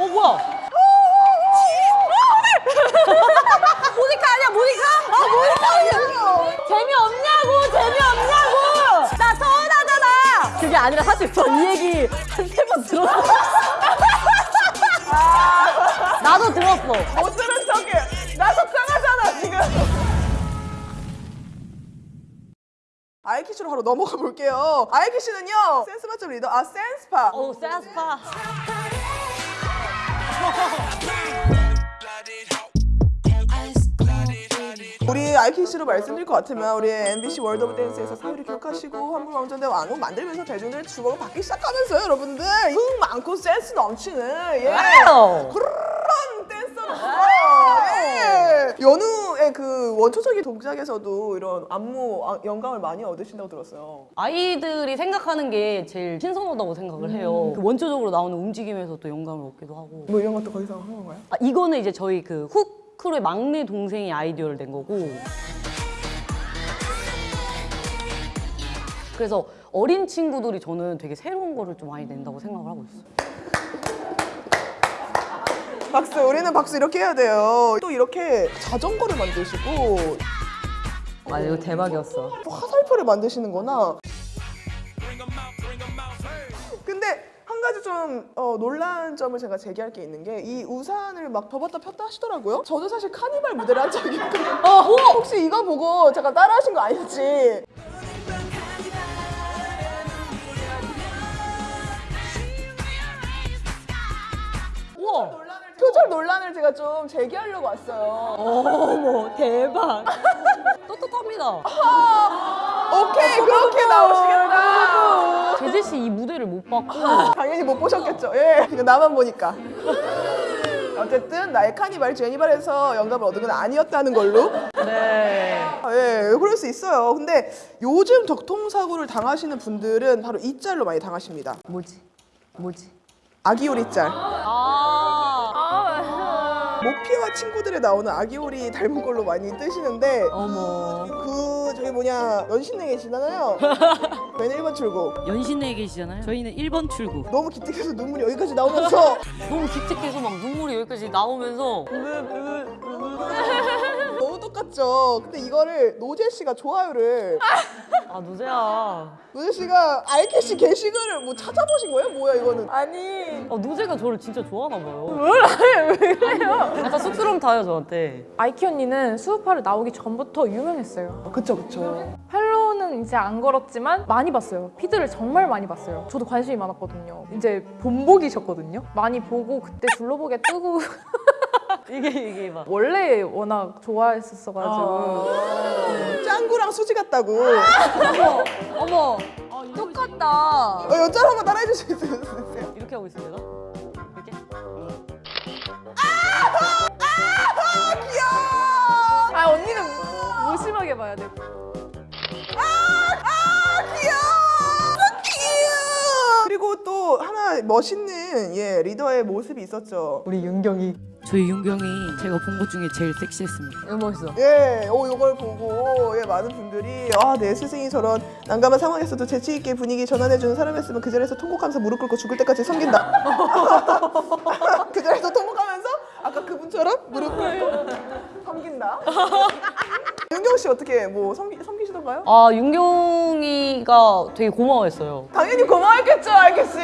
어 뭐야? 모니카 아니야 모니카? 아 모니카 아니야? 재미없냐고 재미없냐고 나 서운하잖아 그게 아니라 사실 저 이 얘기 한 세 번 들었어 나도 들었어 못 들은 척해. 나 속상하잖아 지금. 아이키씨로 바로 넘어가 볼게요. 아이키씨는요 센스 맛점 리더 아 센스파. 오 센스파 우리 아이키씨로 말씀드릴 것 같으면 우리 MBC 월드 오브 댄스에서 사유리 기억하시고 한국 왕전대 왕국 만들면서 대중들의 주목을 받기 시작하면서요 여러분들 흥 많고 센스 넘치는 예. 그런 댄서로서 예. 연우 의그 원초적인 동작에서도 이런 안무 아, 영감을 많이 얻으신다고 들었어요. 아이들이 생각하는 게 제일 신선하다고 생각을 해요. 그 원초적으로 나오는 움직임에서 또 영감을 얻기도 하고. 뭐 이런 것도 거기서 한 건가요? 아, 이거는 이제 저희 그 후크루의 막내 동생이 아이디어를 낸 거고. 그래서 어린 친구들이 저는 되게 새로운 거를 좀 많이 낸다고 생각을 하고 있어요 박수 우리는 박수 이렇게 해야 돼요. 또 이렇게 자전거를 만드시고. 아 이거 대박이었어. 또 화살표를 만드시는 거나. 근데 한 가지 좀 어, 놀란 점을 제가 제기할 게 있는 게 이 우산을 막 접었다 폈다 하시더라고요. 저도 사실 카니발 무대를 한 적이 있거든요 어, 혹시 이거 보고 잠깐 따라 하신 거 아닐지? 우와 표절 논란을 제가 좀 제기하려고 왔어요. 어머 대박. 떳떳합니다. 오케이 그렇게 나오시겠다. 제재 씨 이 무대를 못 봤고. 당연히 못 보셨겠죠? 예 이거 나만 보니까. 어쨌든 나의 카니발 제니발에서 영감을 얻은 건 아니었다는 걸로. 네. 예, 그럴 수 있어요. 근데 요즘 교통사고를 당하시는 분들은 바로 이 짤로 많이 당하십니다. 뭐지? 뭐지? 아기오리 짤. 아 모피와 친구들에 나오는 아기오리 닮은 걸로 많이 뜨시는데 어머 그 저기 뭐냐 연신내 계시잖아요. 저희는 1번 출구. 연신내에 계시잖아요. 저희는 1번 출구. 너무 기특해서 눈물이 여기까지 나오면서 너무 기특해서 막 눈물이 여기까지 나오면서 너무 똑같죠. 근데 이거를 노재 씨가 좋아요를 아 노재야 노재 씨가 알캐시 게시글을 뭐 찾아보신 거예요? 뭐야 이거는? 아니 아 노재가 저를 진짜 좋아하나 봐요 몰라요 왜 그래요 약간 쑥스러움 타요 저한테 아이키 언니는 수우파를 나오기 전부터 유명했어요. 어, 그쵸 그쵸. 팔로우는 이제 안 걸었지만 많이 봤어요. 피드를 정말 많이 봤어요. 저도 관심이 많았거든요. 이제 본보기셨거든요. 많이 보고 그때 둘러보게 뜨고 이게 이게 막 원래 워낙 좋아했었어가지고 짱구랑 수지 같다고. 어머 똑같다 어, 여짤 한번 따라해 주실 수 있으세요? 이렇게 하고 있습니다 이렇게 귀여워! 아 언니는 무심하게 봐야 돼. 귀여워! 그리고 또 하나 멋있는 예 리더의 모습이 있었죠. 우리 윤경이 저희 윤경이 제가 본 것 중에 제일 섹시했습니다. 이거 멋있어 예, 오 이걸 보고 예 많은 분들이 아 내 스승이 저런 난감한 상황에서도 재치 있게 분위기 전환해주는 사람이었으면 그 자리에서 통곡하면서 무릎 꿇고 죽을 때까지 섬긴다. 그 자리에서 통곡하면서 아까 그분처럼 무릎 꿇고 섬긴다. 윤경 씨 어떻게 뭐 섬기, 섬기시던가요? 아 윤경이가 되게 고마워했어요 당연히 고마웠겠죠, 알겠 씨.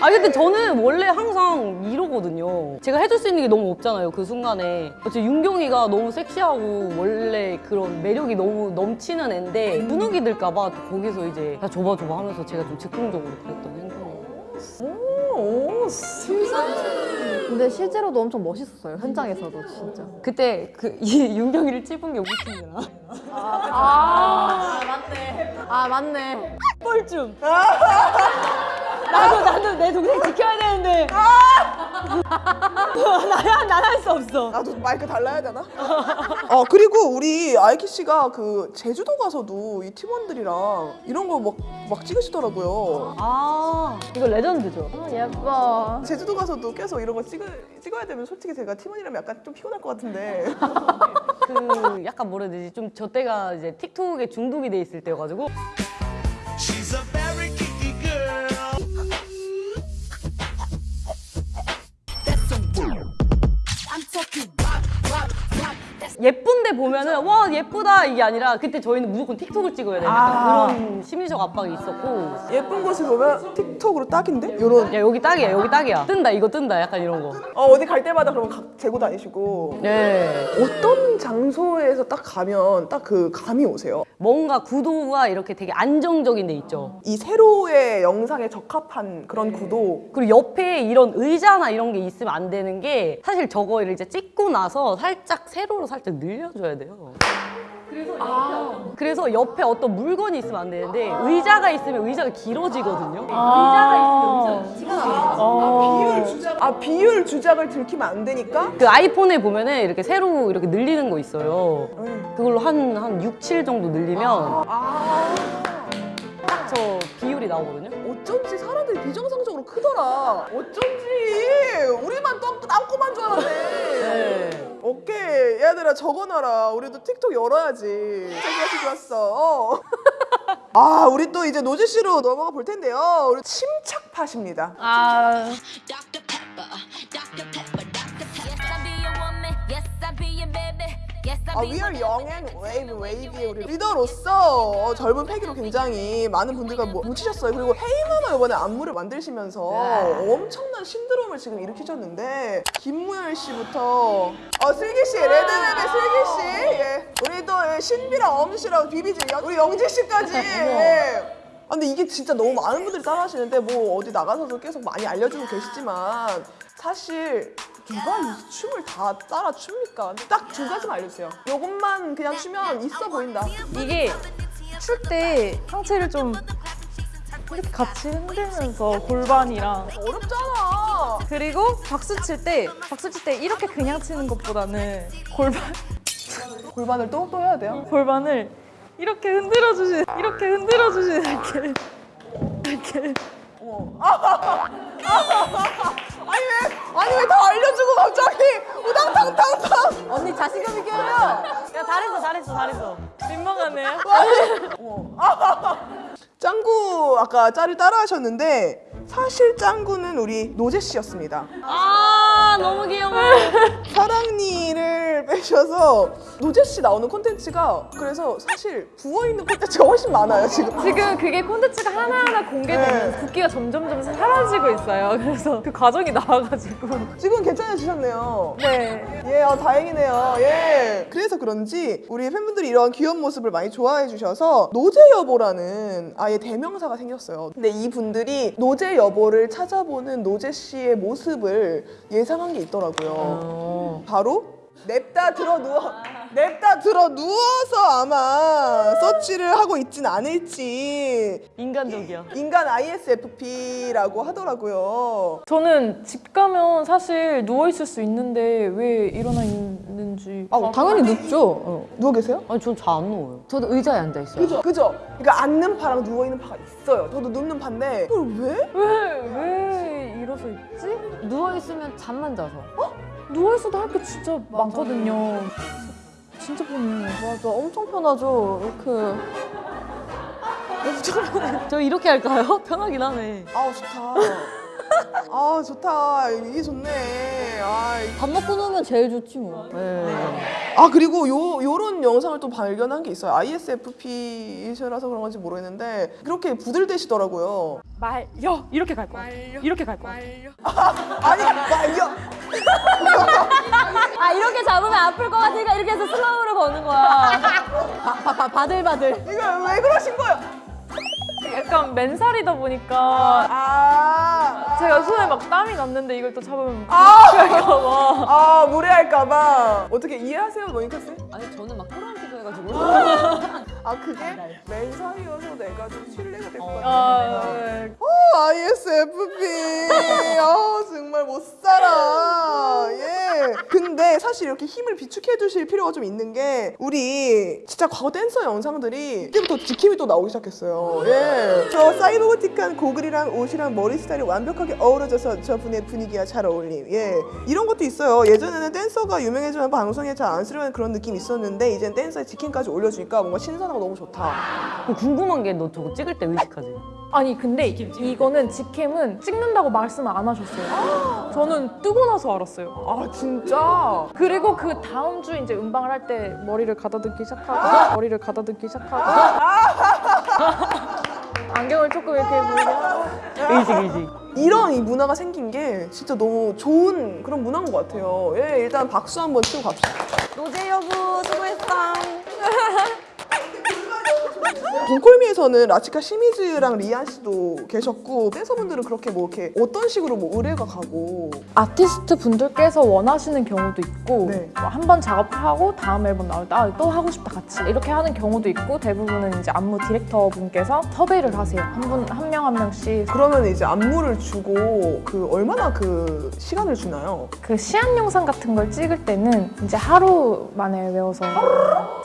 아 근데 저는 원래 항상 이러거든요. 제가 해줄 수 있는 게 너무 없잖아요. 그 순간에. 어째 윤경이가 너무 섹시하고 원래 그런 매력이 너무 넘치는 애인데 무너기 들까봐 또 거기서 이제 야 줘봐 줘봐 하면서 제가 좀 즉흥적으로 그랬던 행동이에요. 오, 근데 실제로도 엄청 멋있었어요 현장에서도 진짜 그때 그 이 윤경이를 찝은 게 우리 팀이잖아. 아아 맞네 뻘쭘. 나도 나도 내 동생 지켜야 되는데. 나야 난할 수 없어. 나도 마이크 달라야 되나? 어 그리고 우리 아이키 씨가 그 제주도 가서도 이 팀원들이랑 이런 거 막 막 찍으시더라고요. 아 이거 레전드죠. 아 예뻐 제주도 가서도 계속 이런 거 찍어, 찍어야 되면 솔직히 제가 팀원이라면 약간 좀 피곤할 것 같은데 그 약간 뭐라 해야 되지 좀 저 때가 이제 틱톡에 중독이 돼 있을 때여가지고 예쁜데 보면은 와 예쁘다 이게 아니라 그때 저희는 무조건 틱톡을 찍어야 되는 아. 그런 심리적 압박이 있었고 예쁜 곳을 보면 틱톡으로 딱인데? 요런 야 여기 딱이야 여기 딱이야 뜬다 이거 뜬다 약간 이런 거. 어, 어디 갈 때마다 그러면 각 재고 다니시고 네. 어떤 장소에서 딱 가면 딱 그 감이 오세요? 뭔가 구도가 이렇게 되게 안정적인 데 있죠. 이 세로의 영상에 적합한 그런 구도 그리고 옆에 이런 의자나 이런 게 있으면 안 되는 게 사실 저거를 이제 찍고 나서 살짝 세로로 살짝 늘려줘야 돼요. 그래서 옆에 어떤 물건이 있으면 안 되는데 의자가 있으면 의자가 길어지거든요. 의자가 있으면 의자가 티가 나요. 비율 주작 아 비율 주작을 들키면 안 되니까 그 아이폰에 보면은 이렇게 세로 이렇게 늘리는 거 있어요. 음. 그걸로 한, 한 6, 7 정도 늘리면 아딱저 비율이 나오거든요. 어쩐지 사람들이 비정상적으로 크더라. 어쩐지 우리만 똥 땅꼬만 줄 알았네. 네. 오케이 얘들아 적어놔라. 우리도 틱톡 열어야지. 좋았어 좋았어. 어. 아 우리 또 이제 노지 씨로 넘어가 볼 텐데요. 우리 침착팟입니다. 아. Dr. 아, young and wave, wave의 우리 리더로서 젊은 패기로 굉장히 많은 분들과 뭐 뭉치셨어요. 그리고 헤이마마 이번에 안무를 만드시면서 엄청난 신드롬을 지금 일으키셨는데 김무열 씨부터 어 슬기 씨, 레드벨벳 슬기 씨, 예. 우리 또 예, 신비랑 엄씨랑 비비지, 우리 영지 씨까지. 예. 아, 근데 이게 진짜 너무 많은 분들이 따라 하시는데 뭐 어디 나가서도 계속 많이 알려주고 계시지만 사실 누가 이 춤을 다 따라 춥니까? 딱 두 가지만 알려주세요. 요것만 그냥 추면 있어 보인다. 이게 출 때 상체를 좀 이렇게 같이 흔들면서 골반이랑 어렵잖아. 그리고 박수 칠 때 박수 칠 때 이렇게 그냥 치는 것보다는 골반 골반을 또 또 해야 돼요. 골반을 이렇게 흔들어 주시 이렇게 흔들어 주시 이렇게 이렇게 아니 왜 아니 왜 다 알려주고 갑자기 우당탕탕탕. 언니 자신감 있게 해요. 야 잘했어 잘했어 잘했어. 민망하네요. 짱구 아까 짤을 따라 하셨는데 사실 짱구는 우리 노제 씨였습니다. 아 너무 귀여워. 사랑니를 빼셔서 노제 씨 나오는 콘텐츠가 그래서 사실 부어 있는 콘텐츠가 훨씬 많아요 지금. 지금 그게 콘텐츠가 하나하나 공개되면서 네. 붓기가 점점점 사라지고 있어요. 그래서 그 과정이 나와가지고 지금 괜찮아지셨네요. 네. 예, 아, 다행이네요. 예. 그래서 그런지 우리 팬분들이 이런 귀여운 모습을 많이 좋아해 주셔서 노제 여보라는 아예 대명사가 생겼어요. 근데 이 분들이 노제 여보를 찾아보는 노제 씨의 모습을 예상한 게 있더라고요. 바로 냅다 들어 누워 냅다 들어 누워서 아마 서치를 하고 있진 않을지 인간적이야. 인간 ISFP라고 하더라고요. 저는 집 가면 사실 누워 있을 수 있는데 왜 일어나 있는지. 아, 당연히 눕죠. 어. 누워 계세요? 아니 전 잘 안 누워요. 저도 의자에 앉아 있어요. 그죠? 그죠? 그러니까 앉는 파랑 누워 있는 파가 있어요. 저도 눕는 파인데 그걸 왜? 왜, 왜 일어서 있지? 누워 있으면 잠만 자서. 누워 있어도 할 게 진짜 많거든요. 진짜 편해요. 맞아, 엄청 편하죠. 이렇게. 저 이렇게 할까요? 편하긴 하네. 아우 좋다. 아 좋다. 이게 좋네. 아, 이- 밥 먹고 누우면 제일 좋지 뭐. 네. 아 그리고 요 요런 영상을 또 발견한 게 있어요. ISFP이셔라서 그런 건지 모르겠는데 그렇게 부들대시더라고요. 말려 이렇게 갈 거야. 이렇게 갈 거야. 아니 말려. 아, 이렇게 잡으면 아플 것 같으니까 이렇게 해서 슬로우로 거는 거야. 바, 바, 바, 바들바들. 이거 왜 그러신 거예요? 약간 맨살이다 보니까 아. 제가 손에 막 땀이 났는데 이걸 또 잡으면 아, 할까봐. 아 무례할까봐 어떻게 이해하세요, 모니카 씨? 아니 저는 막 토론티도 해가지고. 아 그게 맨살이어서 내가 좀 신뢰가 될것 같아. 아, 네. 어, ISFP. 아, 정말 못 살아. 예. 근데 사실 이렇게 힘을 비축해 두실 필요가 좀 있는 게 우리 진짜 과거 댄서 영상들이 이때부터 지킴이 또 나오기 시작했어요. 예. 저 사이버고틱한 고글이랑 옷이랑 머리 스타일이 완벽하게 어우러져서 저 분의 분위기와 잘 어울림. 예. 이런 것도 있어요. 예전에는 댄서가 유명해지면 방송에 잘 안 쓰려는 그런 느낌이 있었는데 이젠 댄서의 지킴까지 올려주니까 뭔가 신선하고 너무 좋다. 궁금한 게 너 저거 찍을 때 의식하지? 아니 근데 이거는 직캠은 찍는다고 말씀을 안 하셨어요. 저는 뜨고 나서 알았어요. 아 진짜? 그리고 그 다음 주 이제 음방을 할 때 머리를 가다듬기 시작하고 머리를 가다듬기 시작하고 안경을 조금 이렇게 보이게 하고 의식 의식. 이런 이 문화가 생긴 게 진짜 너무 좋은 그런 문화인 것 같아요. 예, 일단 박수 한번 치고 갑시다. 노제 여부 수고했어. Don't Call Me에서는 라치카 시미즈랑 리안 씨도 계셨고 댄서분들은 그렇게 뭐 이렇게 어떤 식으로 뭐 의뢰가 가고. 아티스트 분들께서 원하시는 경우도 있고 네. 뭐 한번 작업하고 다음 앨범 나올 때 아, 또 하고 싶다 같이. 이렇게 하는 경우도 있고 대부분은 이제 안무 디렉터 분께서 섭외를 하세요. 한 분 한 명 한 명씩. 그러면 이제 안무를 주고 그 얼마나 그 시간을 주나요? 그 시안 영상 같은 걸 찍을 때는 이제 하루 만에 외워서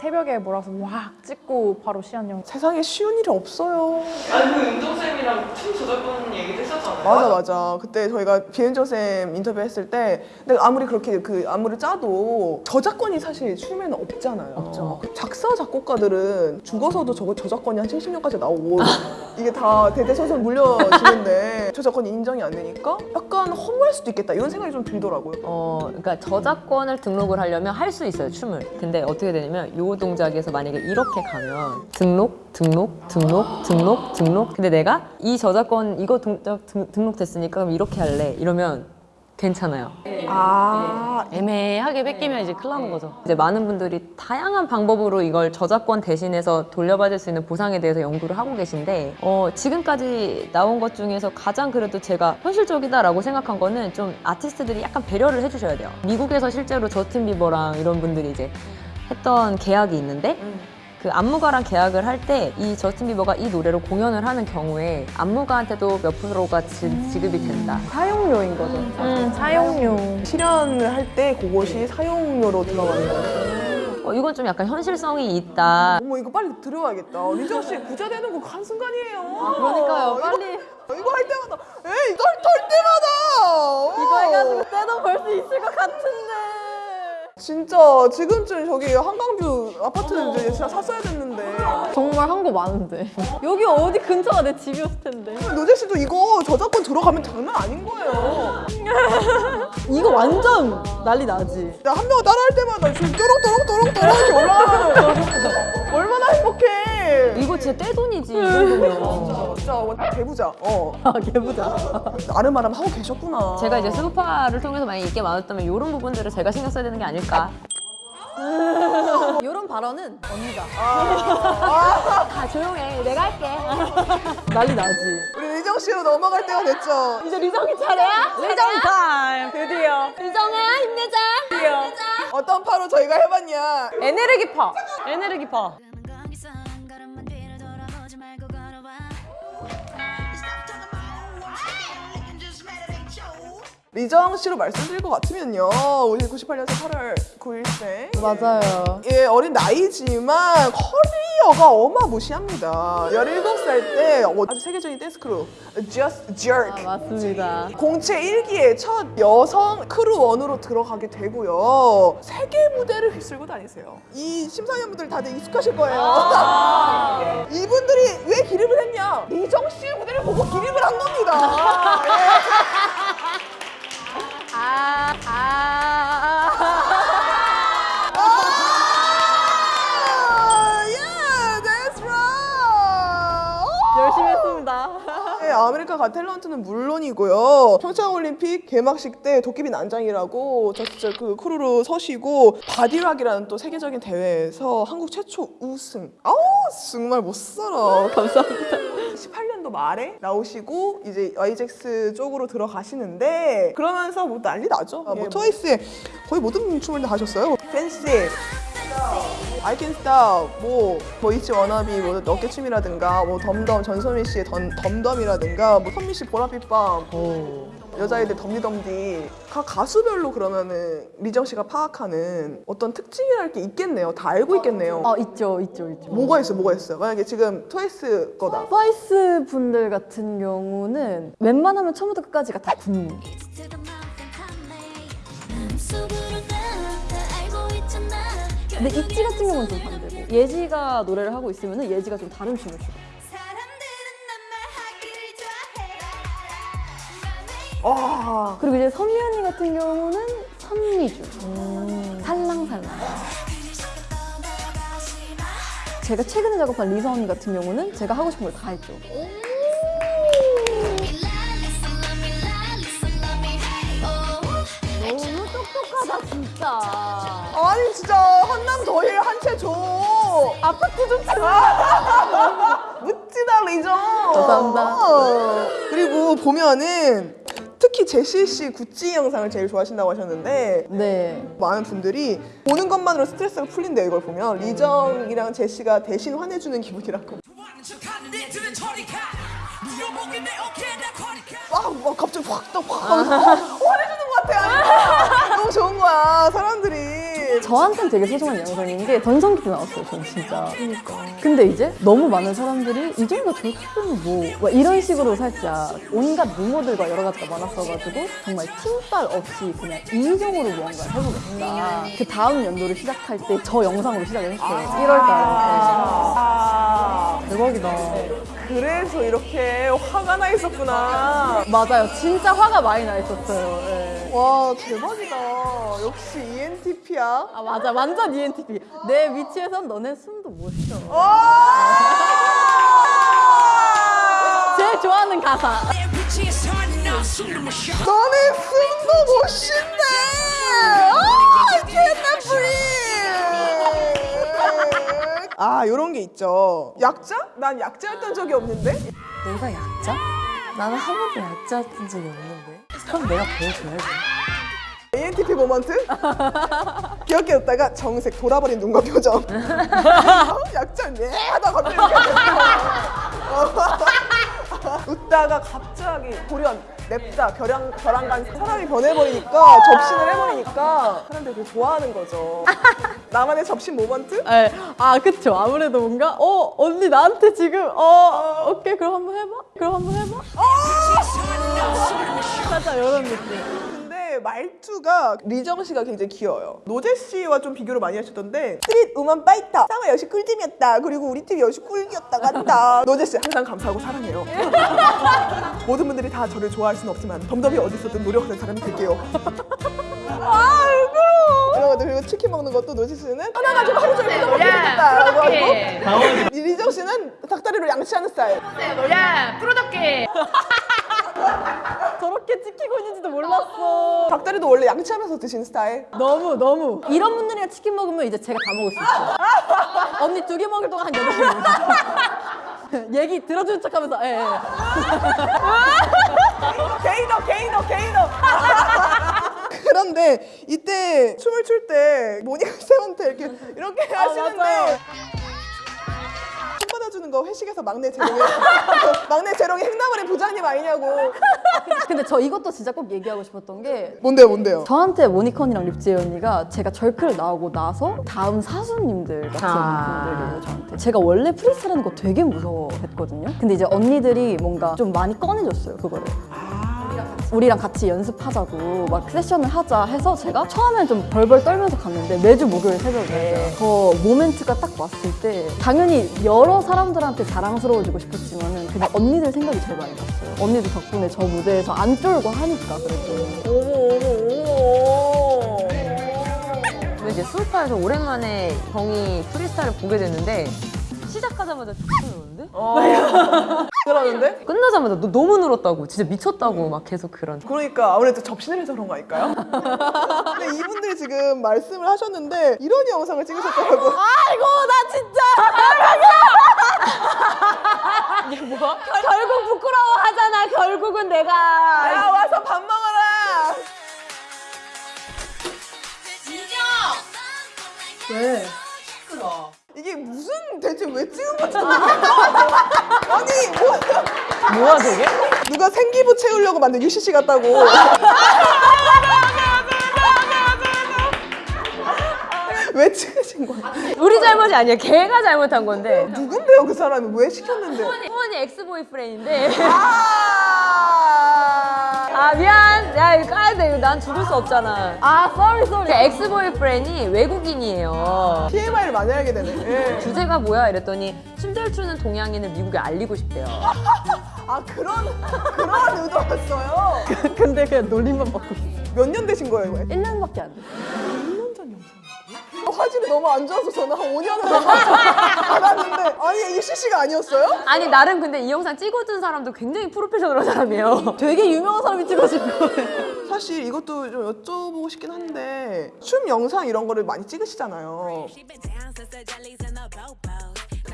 새벽에 몰아서 와 찍고 바로 시안 영상 세상에 쉬운 일이 없어요. 아니 그 윤정쌤이랑 춤 저작권 얘기도 했었잖아요. 맞아 맞아. 그때 저희가 비엔저 쌤 인터뷰 했을 때 근데 아무리 그렇게 그 안무를 짜도 저작권이 사실 춤에는 없잖아요. 없죠. 작사 작곡가들은 죽어서도 저, 저작권이 한 70년까지 나오고 이게 다 대대손손 물려지는데 저작권이 인정이 안 되니까 약간 허무할 수도 있겠다 이런 생각이 좀 들더라고요. 어, 그러니까 저작권을 등록을 하려면 할 수 있어요 춤을. 근데 어떻게 되냐면 요 동작에서 만약에 이렇게 가면 등록, 등록, 등록, 등록, 등록. 근데 내가 이 저작권 이거 동작 등, 등록됐으니까 그럼 이렇게 할래. 이러면 괜찮아요. 아 애매하게 뺏기면 이제 큰일 나는 거죠. 이제 많은 분들이 다양한 방법으로 이걸 저작권 대신해서 돌려받을 수 있는 보상에 대해서 연구를 하고 계신데 어, 지금까지 나온 것 중에서 가장 그래도 제가 현실적이다라고 생각한 거는 좀 아티스트들이 약간 배려를 해주셔야 돼요. 미국에서 실제로 저스틴 비버랑 이런 분들이 이제 했던 계약이 있는데 그 안무가랑 계약을 할 때 이 저스틴 비버가 이 노래로 공연을 하는 경우에 안무가한테도 몇 프로가 지, 지급이 된다. 사용료인 거죠 음, 사용료 실현을 할 때 그것이 사용료로 들어가는 거예요. 어, 이건 좀 약간 현실성이 있다. 어머 이거 빨리 들어야겠다. 리정 씨 부자 되는 거 한 순간이에요. 그러니까요, 이거- 빨리. 이거 할 때마다 에이 털, 털 때마다 이거 해가지고 때도 벌 수 있을 것 같은데. 진짜 지금쯤 저기 한강뷰 아파트 이제 진짜 샀어야 됐는데 정말 한 거 많은데. 여기 어디 근처가 내 집이었을 텐데. 노재 씨도 이거 저작권 들어가면 장난 아닌 거예요. 이거 완전 난리 나지. 나한명 따라할 때마다 지금 또롱또롱또롱또롱 이렇게 올라가면 얼마나 행복해. 이거 진짜 떼돈이지. 이 정도면. 진짜 완전 개부자. 어 아, 개부자. 나름아름 하고 계셨구나. 제가 이제 스우파를 통해서 만약 인기가 많았다면 이런 부분들을 제가 신경 써야 되는 게 아닐까. 이런 발언은 언니가. 다 조용해. 내가 할게. 난리 나지. 우리 리정 씨로 넘어갈 때가 됐죠. 이제 리정이 차례야? 리정 타임. 드디어 유정아 힘내자. 어떤 파로 저희가 해봤냐. 에네르기파. 에네르기파. 리정 씨로 말씀드릴 것 같으면요. 우리 98년생 8월 9일생. 맞아요. 예, 어린 나이지만 커리어가 어마무시합니다. 17살 때 어, 아주 세계적인 댄스 크루 Just Jerk 맞습니다. 공채 1기의 첫 여성 크루원으로 들어가게 되고요. 세계 무대를 휩쓸고 다니세요. 이 심사위원분들 다들 익숙하실 거예요. 이분들이 왜 기립을 했냐? 리정 씨의 무대를 보고 기립을 한 겁니다. 아, America's Got Talent는 물론이고요. 평창올림픽 개막식 때 도깨비 난장이라고 저 진짜 그 크루로 서시고 Body Rock이라는 또 세계적인 대회에서 한국 최초 우승. 아우 정말 못 살아. 감사합니다. 18년도 말에 나오시고 이제 YGX 쪽으로 들어가시는데 그러면서 뭐 난리 나죠. 뭐 트와이스의 거의 모든 춤을 다 하셨어요. Fancy, I Can Stop, 뭐, 뭐 이치 워너비, 뭐 어깨춤이라든가, 뭐 Dumb Dumb 전소미 씨의 Dumb, Dumb Dumb이라든가, 뭐 선미 씨 보라빛 밤, 여자애들 덤디덤디. 각 가수별로 그러면은 리정 씨가 파악하는 어떤 특징이랄 게 있겠네요. 다 알고 있겠네요. 아 있죠, 있죠, 있죠. 뭐가 있어, 뭐가 있어요? 만약에 지금 트와이스 거다. 트와이스 분들 같은 경우는 웬만하면 처음부터 끝까지가 다 군무. 근데 있지 같은 경우는 좀 반대고 예지가 노래를 하고 있으면 예지가 좀 다른 춤을 추고 아, 그리고 이제 선미 언니 같은 경우는 선미주. 살랑살랑. 제가 최근에 작업한 리사 언니 같은 경우는 제가 하고 싶은 걸 다 했죠. 너무 똑똑하다 진짜. 아니 진짜 한남 더힐 한채 줘. 아파트 좀 줘. 묻지다 리정. 감사합니다. 어. 그리고 보면은 특히 제시 씨 구찌 영상을 제일 좋아하신다고 하셨는데 네. 많은 분들이 보는 것만으로 스트레스가 풀린대요 이걸 보면 리정이랑 제시가 대신 화내주는 기분이라고 막, 막 갑자기 확떡확 화내주는 것 같아 너무 좋은 거야 사람들이 저한테는 되게 소중한 영상인 게 전성기도 나왔어요, 전 진짜. 근데 이제 너무 많은 사람들이 이 정도 저렇게는 뭐, 막 이런 식으로 살짝 온갖 루머들과 여러 가지가 많았어가지고 정말 틴빨 없이 그냥 이성으로 무언가를 해보겠다. 그 다음 연도를 시작할 때 저 영상으로 시작을 했어요. 1월달에. 아, 대박이다. 그래서 이렇게 화가 나 있었구나. 맞아요. 진짜 화가 많이 나 있었어요. 예. 와 대박이다. 역시 ENTP야. 아 맞아. 완전 ENTP 내 위치에선 너네 숨도 못 쉬어. 제일 좋아하는 가사. 너네 숨도 못 쉰대. 아 아 요런 게 있죠 약자? 난 약자였던 적이 없는데 내가 약자? 나는 한 번도 약자였던 적이 없는데. 그럼 내가 보여줘야지. ENTP 모먼트 귀엽게 웃다가 정색 돌아버린 눈과 표정 어, 약자 네 하다 갑자기. 웃다가 갑자기 돌연 냅다 별안, 별안간 사람이 변해버리니까 접신을 해버리니까 사람들이 되게 좋아하는 거죠. 나만의 접신 moment? 네. 아 그쵸. 아무래도 뭔가 어 언니 나한테 지금 어 오케이 그럼 한번 해봐? 그럼 한번 해봐? 살짝 이런 느낌 말투가 리정 씨가 굉장히 귀여워요. 노제 씨와 좀 비교를 많이 하셨던데 스트릿 우먼 파이터 상어 역시 꿀잼이었다. 그리고 우리 팀 역시 꿀이었다 간다. 노제 씨 항상 감사하고 사랑해요. 모든 분들이 다 저를 좋아할 수는 없지만 덤덤이 어디 있었든 노력하는 사람이 될게요. 아 울고. 이런 것도 그리고 치킨 먹는 것도 노제 씨는 하나 가지고 하루 종일 뜯어 먹기 생겼다라고 하고 이 리정 씨는 닭다리로 양치하는 스타일. 저렇게 찍히고 있는지도 몰랐어 닭다리도 원래 양치하면서 드시는 스타일. 너무 너무 이런 분들이랑 치킨 먹으면 이제 제가 다 먹을 수 있어요 언니 두 개 먹을 동안 한 여덟 개 먹을 수 있어요 얘기 들어주는 척 하면서 예, 예. 게이더 게이더 게이더 그런데 이때 춤을 출 때 모니카 쌤한테 이렇게 이렇게 하시는데 맞아요. 거 회식에서 막내 재롱이 막내 재롱이 행나무리 부장님 아니냐고. 근데 저 이것도 진짜 꼭 얘기하고 싶었던 게 뭔데요 뭔데요? 저한테 모니컨이랑 립지혜 언니가 제가 절클 나오고 나서 다음 사수님들 같은 아. 분들이에요 저한테. 제가 원래 프리스타일하는 거 되게 무서워했거든요. 근데 이제 언니들이 뭔가 좀 많이 꺼내줬어요 그거를 우리랑 같이 연습하자고 막 세션을 하자 해서 제가 처음엔 좀 벌벌 떨면서 갔는데 매주 목요일 새벽에 그 모멘트가 딱 왔을 때 당연히 여러 사람들한테 자랑스러워지고 싶었지만 은 그냥 언니들 생각이 제일 많이 났어요. 언니들 덕분에 저 무대에서 안 쫄고 하니까 그래도. 근데 이제 수우파에서 오랜만에 정이 프리스타일을 보게 됐는데 시작하자마자 쭉 늘었는데? 그러는데? 끝나자마자 너 너무 늘었다고. 진짜 미쳤다고 막 계속 그런. 그러니까 아무래도 접신을 해서 그런 거 아닐까요? 근데 이분들이 지금 말씀을 하셨는데 이런 영상을 찍으셨더라고요. 아이고 나 진짜. 이게 뭐야? 결국 부끄러워 하잖아. 결국은 내가. 야 와서 밥 먹어라. 왜? 이게 무슨 대체 왜 찍은 건지 모르겠어 아니 뭐 뭐야 저게? 누가 생기부 채우려고 만든 UCC 같다고 왜 찍으신 거야? 우리 잘못이 아니야 걔가 잘못한 건데 누군데요 그 사람이 왜 시켰는데 후원이 엑스보이프렌인데 아 아 미안. 야 이거 까야 돼. 이거 난 죽을 수 없잖아. 아 sorry sorry 제 ex-boyfriend이 외국인이에요. TMI를 많이 알게 되네. 예. 주제가 뭐야 이랬더니 춤잘 추는 동양인을 미국에 알리고 싶대요. 아 그런 그런 의도였어요. 근데 그냥 놀림만 받고 있어 몇 년 되신 거예요, 이거? 1년밖에 안 돼. 화질이 너무 안 좋아서 저는 한 5년을 받았는데 아니 이게 CC가 아니었어요? 아니 나름 근데 이 영상 찍어준 사람도 굉장히 프로페셔널한 사람이에요. 되게 유명한 사람이 찍어준 거예요 사실 이것도 좀 여쭤보고 싶긴 한데 춤 영상 이런 거를 많이 찍으시잖아요.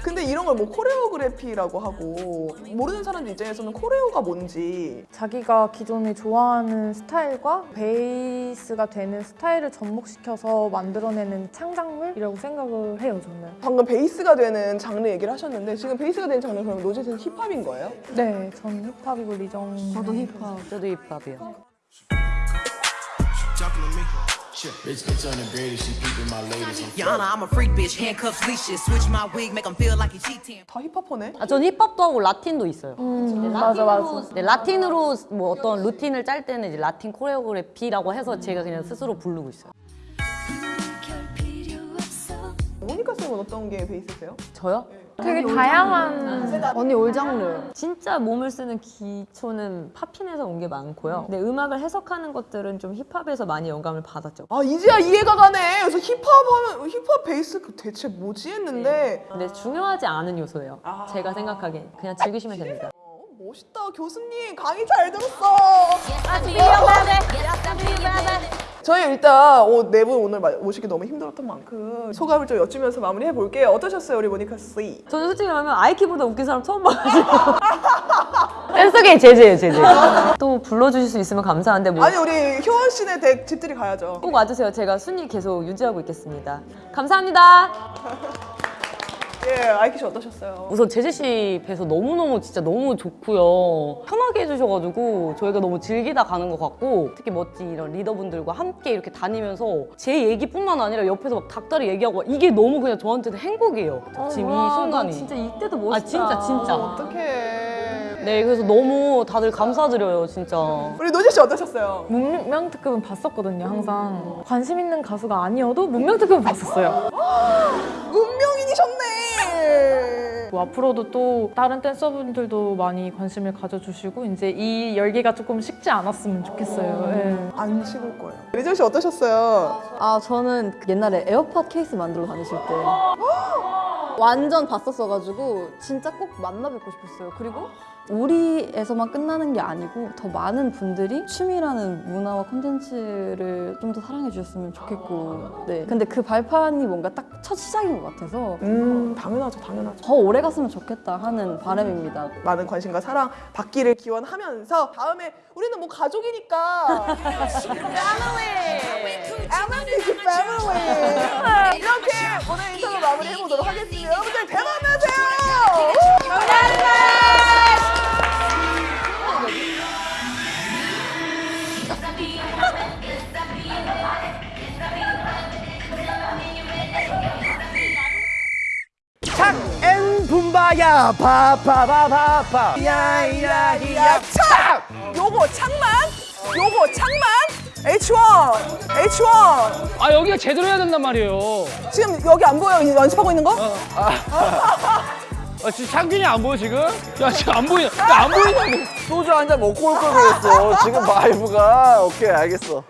근데 이런 걸 뭐 choreography라고 하고 모르는 사람들 입장에서는 choreo가 뭔지 자기가 기존에 좋아하는 스타일과 베이스가 되는 스타일을 접목시켜서 만들어내는 창작물이라고 생각을 해요, 저는. 방금 베이스가 되는 장르 얘기를 하셨는데 지금 베이스가 되는 장르 그럼 노제는 힙합인 거예요? 네, 전 힙합이고 리정. 저도 힙합 저도 힙합이요. Bitch, bitch on the grade, she peeping my ladies. I'm Yana, I'm a freak bitch, handcuffs, leashes. Switch my wig, make him feel like he cheating. 다 힙합퍼네? 아, 전 힙합도 하고 라틴도 있어요. 음, 맞아, 맞아. 네, 라틴으로 뭐 어떤 루틴을 짤 때는 이제 라틴 코레오그래피라고 해서 제가 그냥 스스로 부르고 있어요. 모니카 쌤은 어떤 게 베이스세요? 저요? 되게 다양한 언니 올 장르 진짜 몸을 쓰는 기초는 팝핀에서 온 게 많고요. 근데 음악을 해석하는 것들은 좀 힙합에서 많이 영감을 받았죠. 아 이제야 이해가 가네. 그래서 힙합 하면 힙합 베이스 그 대체 뭐지 했는데 근데 중요하지 않은 요소예요. 제가 생각하기엔 그냥 즐기시면 됩니다. 어, 멋있다 교수님 강의 잘 들었어. 저희 일단 네 분 오늘 마- 모시기 너무 힘들었던 만큼 소감을 좀 여쭈면서 마무리해 볼게요. 어떠셨어요 우리 모니카 씨? 저는 솔직히 말하면 아이키보다 웃긴 사람 처음 봐가지고 댄스계의 제재예요, 제재. 또 불러주실 수 있으면 감사한데 뭐 아니 우리 효원 씨네 댁 집들이 가야죠. 꼭 와주세요. 제가 순위 계속 유지하고 있겠습니다. 감사합니다. 예, 아이키 씨 어떠셨어요? 우선 제재 씨 뵈서 너무너무 진짜 너무 좋고요. 편하게 해주셔가지고 저희가 너무 즐기다 가는 것 같고 특히 멋진 이런 리더분들과 함께 이렇게 다니면서 제 얘기뿐만 아니라 옆에서 막 닭다리 얘기하고 이게 너무 그냥 저한테는 행복이에요. 지금 이 순간이. 진짜 이때도 멋있다. 아 진짜 진짜. 어떡해. 네 그래서 너무 다들 감사드려요 진짜. 우리 노제 씨 어떠셨어요? 문명 특급은 봤었거든요, 항상. 관심 있는 가수가 아니어도 문명 특급은 봤었어요. 문명인이셨네. 뭐 앞으로도 또 다른 댄서분들도 많이 관심을 가져주시고 이제 이 열기가 조금 식지 않았으면 좋겠어요. 예. 안 식을 거예요. 리정 씨 어떠셨어요? 아 저는 그 옛날에 에어팟 케이스 만들러 다니실 때 완전 봤었어가지고 진짜 꼭 만나 뵙고 싶었어요. 그리고 우리에서만 끝나는 게 아니고 더 많은 분들이 춤이라는 문화와 콘텐츠를 좀 더 사랑해 주셨으면 좋겠고 네. 근데 그 발판이 뭔가 딱 첫 시작인 것 같아서 음 당연하죠 당연하죠. 더 오래 갔으면 좋겠다 하는 바람입니다. 많은 관심과 사랑 받기를 기원하면서 다음에 우리는 뭐 가족이니까 family, family 오늘 인터뷰 마무리해 보도록 하겠습니다. 여러분들 대박 나세요. 엔 붐바야 파파바바파 야야야 창! 요거 창만, 요거 창만, H1, H1. 아 여기가 제대로 해야 된단 말이에요 지금 여기 안 보여? 연습하고 있는 거? 아 지금 창균이 안 보여 지금? 야 지금 안 보이냐 야 안 보이냐고 소주 한 잔 먹고 올 걸 그랬어. 지금 vibe가 오케이 알겠어.